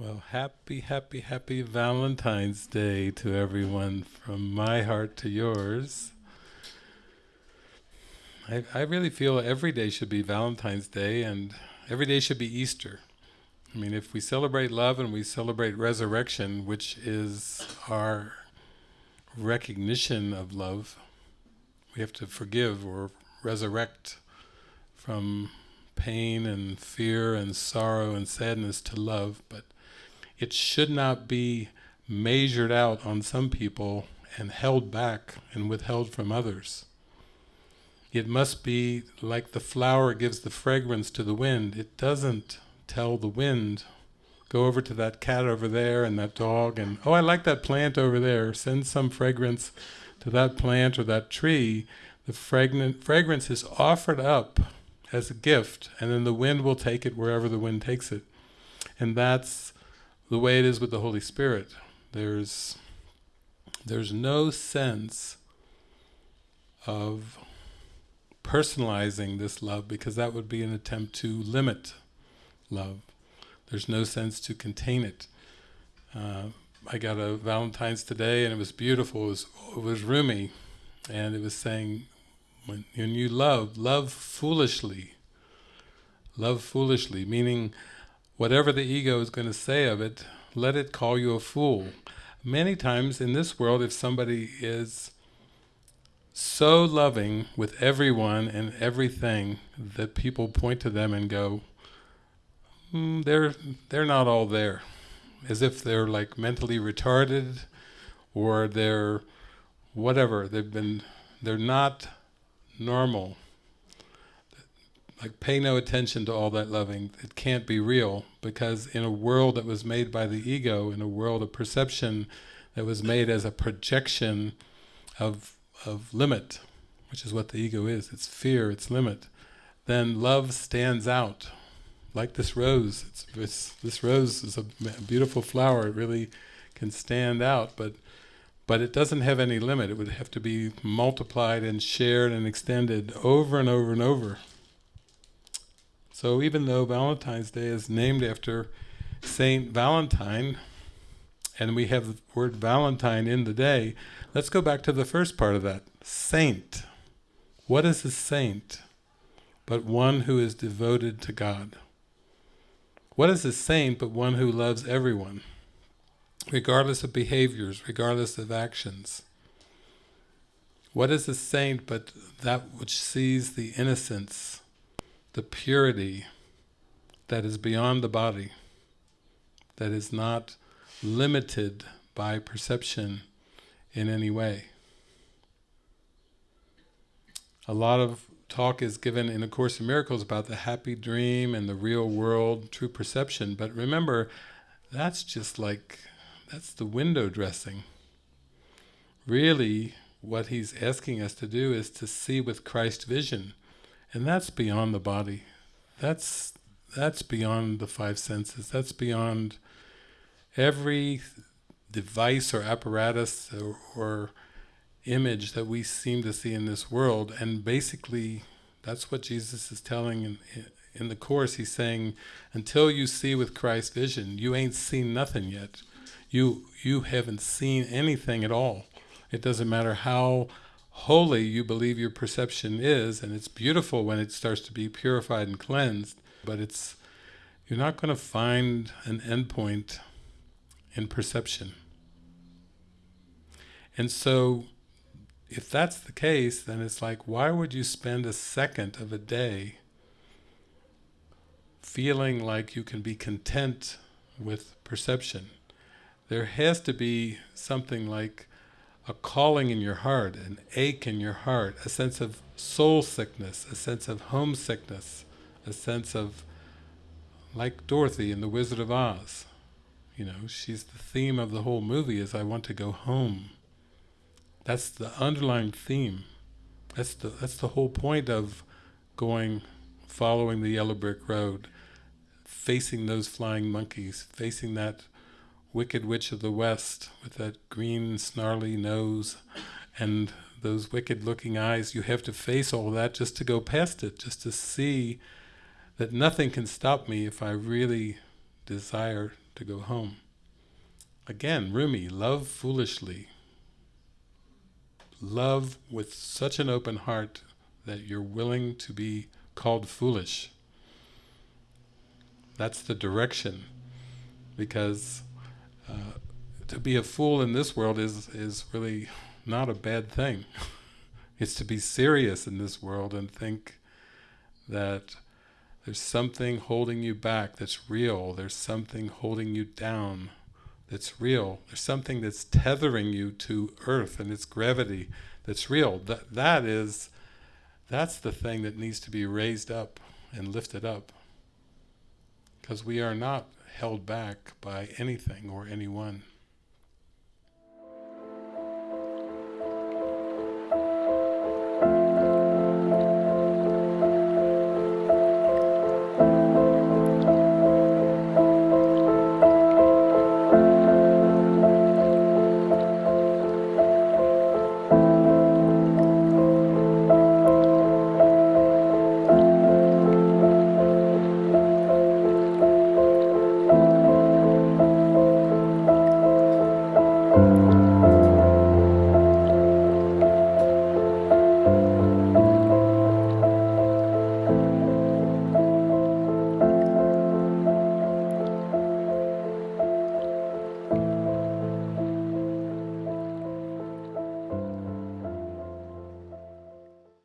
Well, happy, happy, happy Valentine's Day to everyone from my heart to yours. I, I really feel every day should be Valentine's Day and every day should be Easter. I mean, if we celebrate love and we celebrate resurrection, which is our recognition of love, we have to forgive or resurrect from pain and fear and sorrow and sadness to love, but it should not be measured out on some people and held back and withheld from others. It must be like the flower gives the fragrance to the wind. It doesn't tell the wind, go over to that cat over there and that dog and, oh I like that plant over there, send some fragrance to that plant or that tree. The fragrance is offered up as a gift and then the wind will take it wherever the wind takes it. And that's the way it is with the Holy Spirit. There's, there's no sense of personalizing this love because that would be an attempt to limit love. There's no sense to contain it. Uh, I got a Valentine's today and it was beautiful, it was, it was Rumi, and it was saying, when, when you love, love foolishly. Love foolishly, meaning whatever the ego is going to say of it, let it call you a fool. Many times in this world, if somebody is so loving with everyone and everything that people point to them and go, mm, they're they're not all there, as if they're like mentally retarded, or they're whatever. They've been they're not normal like pay no attention to all that loving. It can't be real because in a world that was made by the ego, in a world of perception that was made as a projection of of limit, which is what the ego is. It's fear. It's limit. Then love stands out, like this rose. It's, it's this rose is a beautiful flower. It really can stand out, but but it doesn't have any limit. It would have to be multiplied and shared and extended over and over and over. So even though Valentine's Day is named after Saint Valentine, and we have the word Valentine in the day, let's go back to the first part of that. Saint. What is a saint? But one who is devoted to God. What is a saint but one who loves everyone, regardless of behaviors, regardless of actions? What is a saint but that which sees the innocence the purity that is beyond the body, that is not limited by perception in any way. A lot of talk is given in A Course in Miracles about the happy dream and the real world, true perception, but remember, that's just like, that's the window dressing. Really, what he's asking us to do is to see with Christ vision, and that's beyond the body. That's that's beyond the five senses. That's beyond every device or apparatus or, or image that we seem to see in this world. And basically, that's what Jesus is telling in, in the Course. He's saying, until you see with Christ's vision, you ain't seen nothing yet. You, you haven't seen anything at all. It doesn't matter how holy you believe your perception is, and it's beautiful when it starts to be purified and cleansed, but it's you're not going to find an endpoint in perception. And so, if that's the case, then it's like, why would you spend a second of a day feeling like you can be content with perception? There has to be something like a calling in your heart, an ache in your heart, a sense of soul sickness, a sense of homesickness, a sense of, like Dorothy in The Wizard of Oz, you know, she's the theme of the whole movie is I want to go home. That's the underlying theme. That's the that's the whole point of going, following the yellow brick road, facing those flying monkeys, facing that Wicked Witch of the West with that green snarly nose and those wicked looking eyes, you have to face all that just to go past it, just to see that nothing can stop me if I really desire to go home. Again, Rumi, love foolishly. Love with such an open heart that you're willing to be called foolish. That's the direction. Because to be a fool in this world is, is really not a bad thing. it's to be serious in this world and think that there's something holding you back that's real, there's something holding you down that's real, there's something that's tethering you to earth and its gravity that's real. That, that is, that's the thing that needs to be raised up and lifted up. Because we are not held back by anything or anyone.